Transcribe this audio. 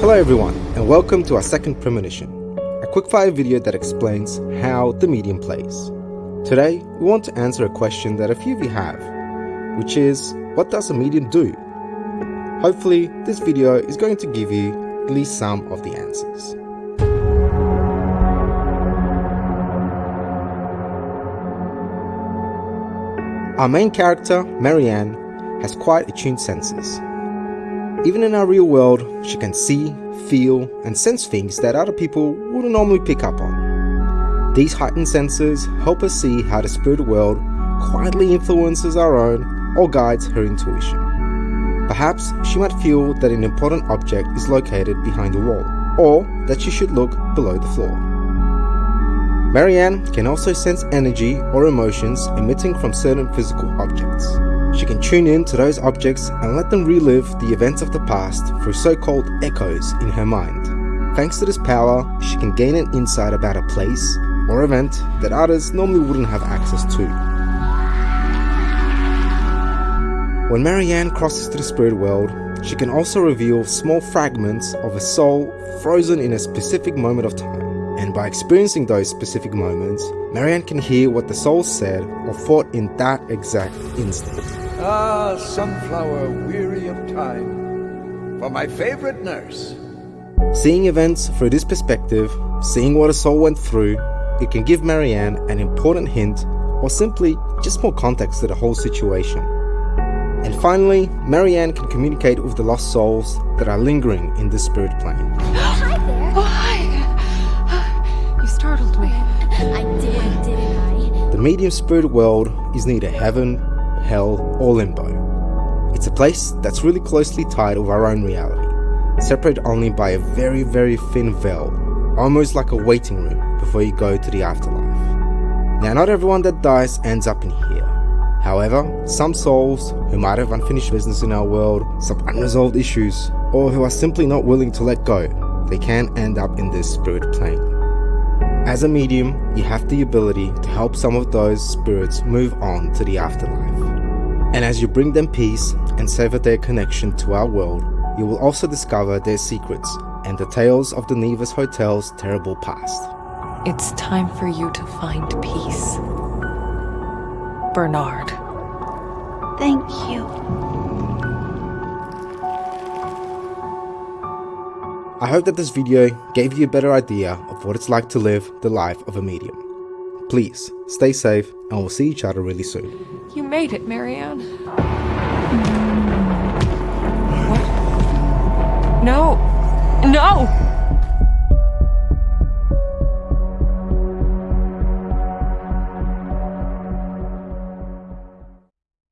Hello everyone, and welcome to our second premonition, a quickfire video that explains how the medium plays. Today, we want to answer a question that a few of you have, which is, what does a medium do? Hopefully, this video is going to give you at least some of the answers. Our main character, Marianne, has quite attuned senses. Even in our real world, she can see, feel, and sense things that other people wouldn't normally pick up on. These heightened senses help us see how the spirit world quietly influences our own or guides her intuition. Perhaps she might feel that an important object is located behind a wall, or that she should look below the floor. Marianne can also sense energy or emotions emitting from certain physical objects. She can tune in to those objects and let them relive the events of the past through so-called echoes in her mind. Thanks to this power, she can gain an insight about a place or event that others normally wouldn't have access to. When Marianne crosses to the spirit world, she can also reveal small fragments of a soul frozen in a specific moment of time and by experiencing those specific moments, Marianne can hear what the soul said or thought in that exact instant. Ah, sunflower weary of time, for my favorite nurse. Seeing events through this perspective, seeing what a soul went through, it can give Marianne an important hint or simply just more context to the whole situation. And finally, Marianne can communicate with the lost souls that are lingering in the spirit plane. Hi there. Oh, hi startled me. I did, didn't I? The medium spirit world is neither heaven, hell, or limbo. It's a place that's really closely tied with our own reality, separated only by a very, very thin veil, almost like a waiting room before you go to the afterlife. Now, not everyone that dies ends up in here. However, some souls who might have unfinished business in our world, some unresolved issues, or who are simply not willing to let go, they can end up in this spirit plane. As a medium, you have the ability to help some of those spirits move on to the afterlife. And as you bring them peace and sever their connection to our world, you will also discover their secrets and the tales of the Nevis Hotel's terrible past. It's time for you to find peace. Bernard. Thank you. I hope that this video gave you a better idea of what it's like to live the life of a medium. Please, stay safe and we'll see each other really soon. You made it, Marianne. Mm. What? No! No!